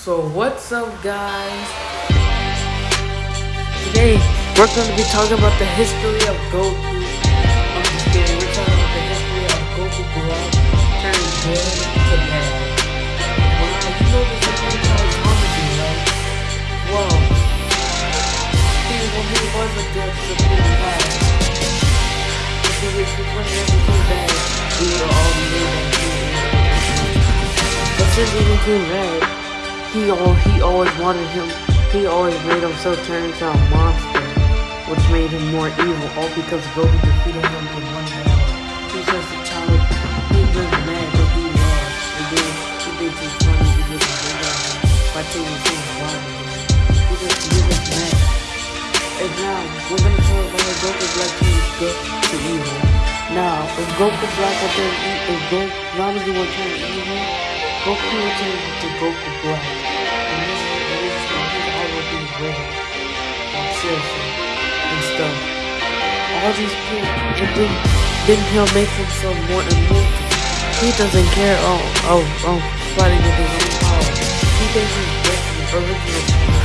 So what's up guys? Today we're going to be talking about the history of Goku. I'm just kidding, we're talking about the history of Goku Black turning good to bad. Wow, you know this is pretty much comedy, right? Well, he, when he was a good Supreme Kai, if he was became bad, we were all was. But since he became bad, he all he always wanted him he always made himself turn into a monster, which made him more evil, all because Goku defeated him in one battle. He's just a child, he was mad but he lost. And then he thinks it's funny because he did that by taking things alive He just he was mad. And now we're gonna talk about Goku Black turns good to evil. Now, if Goku Black will turn if Goku Ramsey will turn evil, Goku will turn into Goku Black All these people, and then, then he'll make himself more immortal. He doesn't care, oh, oh, oh, fighting with his own power. He thinks he's original